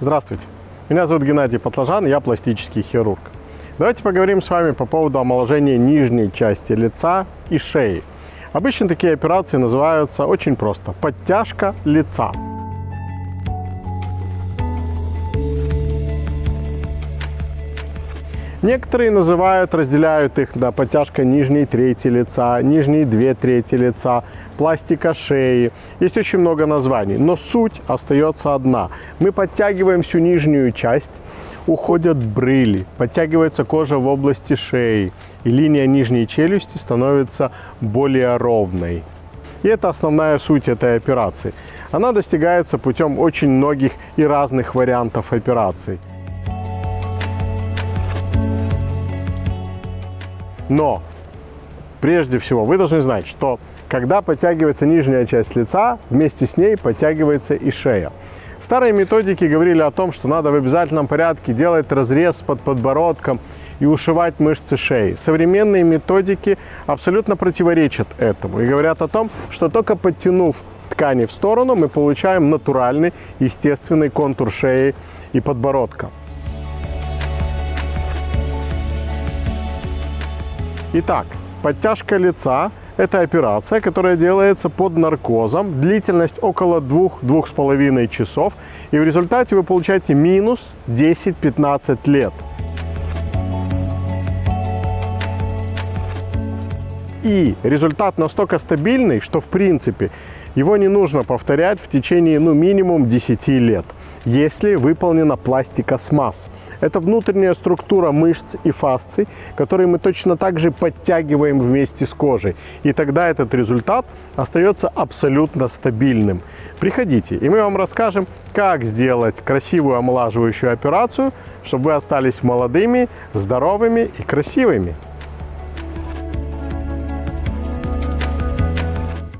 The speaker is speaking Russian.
Здравствуйте, меня зовут Геннадий Патлажан, я пластический хирург. Давайте поговорим с вами по поводу омоложения нижней части лица и шеи. Обычно такие операции называются очень просто – подтяжка лица. Некоторые называют, разделяют их, да, подтяжка нижней трети лица, нижней две трети лица, пластика шеи. Есть очень много названий, но суть остается одна. Мы подтягиваем всю нижнюю часть, уходят брыли, подтягивается кожа в области шеи, и линия нижней челюсти становится более ровной. И это основная суть этой операции. Она достигается путем очень многих и разных вариантов операций. Но прежде всего вы должны знать, что когда подтягивается нижняя часть лица, вместе с ней подтягивается и шея. Старые методики говорили о том, что надо в обязательном порядке делать разрез под подбородком и ушивать мышцы шеи. Современные методики абсолютно противоречат этому и говорят о том, что только подтянув ткани в сторону, мы получаем натуральный, естественный контур шеи и подбородка. Итак, подтяжка лица – это операция, которая делается под наркозом, длительность около 2-2,5 часов, и в результате вы получаете минус 10-15 лет. И результат настолько стабильный, что в принципе его не нужно повторять в течение ну, минимум 10 лет если выполнена пластика смаз. Это внутренняя структура мышц и фасций, которые мы точно так же подтягиваем вместе с кожей. И тогда этот результат остается абсолютно стабильным. Приходите, и мы вам расскажем, как сделать красивую омолаживающую операцию, чтобы вы остались молодыми, здоровыми и красивыми.